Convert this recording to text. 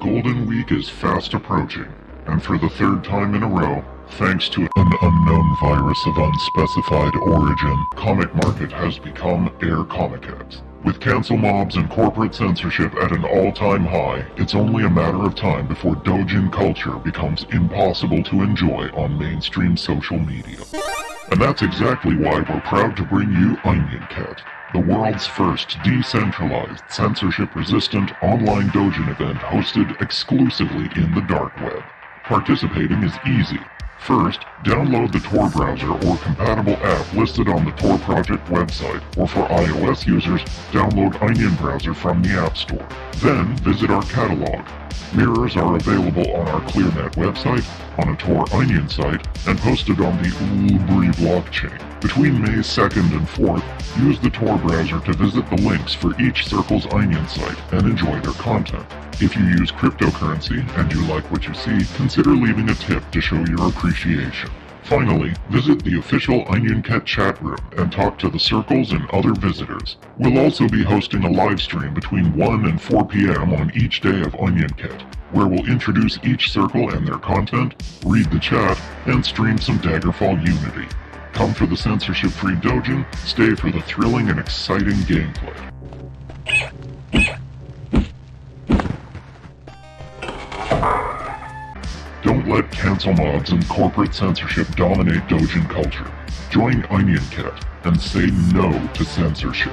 Golden Week is fast approaching, and for the third time in a row, thanks to an unknown virus of unspecified origin, Comic Market has become Air Comiket. With cancel mobs and corporate censorship at an all-time high, it's only a matter of time before Dojin culture becomes impossible to enjoy on mainstream social media. And that's exactly why we're proud to bring you Onion Cat, the world's first decentralized, censorship-resistant online Dojin event hosted exclusively in the dark web. Participating is easy. First, download the Tor browser or compatible app listed on the Tor project website, or for iOS users, download Onion Browser from the App Store. Then, visit our catalog. Mirrors are available on our ClearNet website, on a Tor Onion site, and posted on the LBRY blockchain. Between May 2nd and 4th, use the Tor browser to visit the links for each Circle's Onion site and enjoy their content. If you use cryptocurrency and you like what you see, consider leaving a tip to show your appreciation. Finally, visit the official Onion Cat chat room and talk to the circles and other visitors. We'll also be hosting a live stream between 1 and 4 p.m. on each day of Onion Cat, where we'll introduce each circle and their content, read the chat, and stream some Daggerfall Unity. Come for the censorship-free Dojin, stay for the thrilling and exciting gameplay. Let cancel mobs and corporate censorship dominate Dojin culture. Join Onion Cat and say no to censorship.